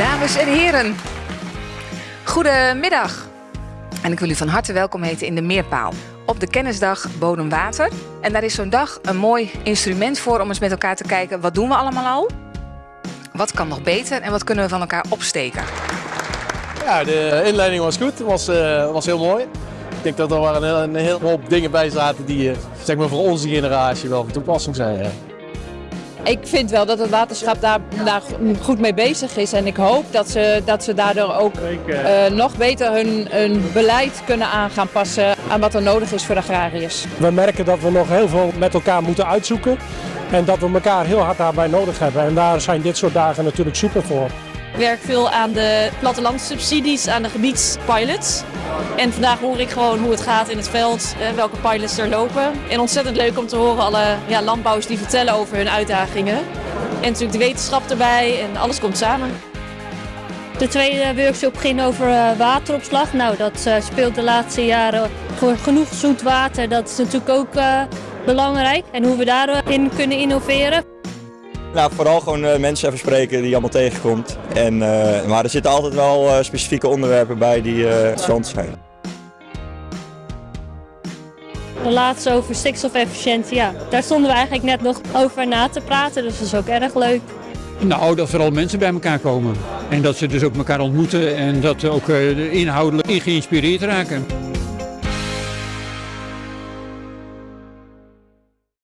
Dames en heren, goedemiddag. En ik wil u van harte welkom heten in de Meerpaal. Op de kennisdag Bodem Water. En daar is zo'n dag een mooi instrument voor om eens met elkaar te kijken... wat doen we allemaal al? Wat kan nog beter en wat kunnen we van elkaar opsteken? Ja, de inleiding was goed. Het was, uh, was heel mooi. Ik denk dat er wel een, hele hoop dingen bij zaten die uh, zeg maar voor onze generatie wel van toepassing zijn. Ik vind wel dat het waterschap daar, goed mee bezig is en ik hoop dat ze, dat ze daardoor ook uh, nog beter hun, hun beleid kunnen aan gaan passen aan wat er nodig is voor de agrariërs. We merken dat we nog heel veel met elkaar moeten uitzoeken en dat we elkaar heel hard daarbij nodig hebben. En daar zijn dit soort dagen natuurlijk super voor. Ik werk veel aan de plattelandssubsidies, aan de gebiedspilots. En vandaag hoor ik gewoon hoe het gaat in het veld, welke pilots er lopen. En ontzettend leuk om te horen alle ja, landbouwers die vertellen over hun uitdagingen. En natuurlijk de wetenschap erbij en alles komt samen. De tweede workshop ging over wateropslag. Nou, dat speelt de laatste jaren voor genoeg zoet water. Dat is natuurlijk ook belangrijk. En hoe we daarin kunnen innoveren. Nou, vooral gewoon uh, mensen even spreken die je allemaal tegenkomt. En, uh, maar er zitten altijd wel uh, specifieke onderwerpen bij die interessant zijn. De laatste over stikstofefficiëntie, ja, daar stonden we eigenlijk net nog over na te praten, dus dat is ook erg leuk. Nou, dat vooral mensen bij elkaar komen. En dat ze dus ook elkaar ontmoeten en dat ook inhoudelijk in geïnspireerd raken.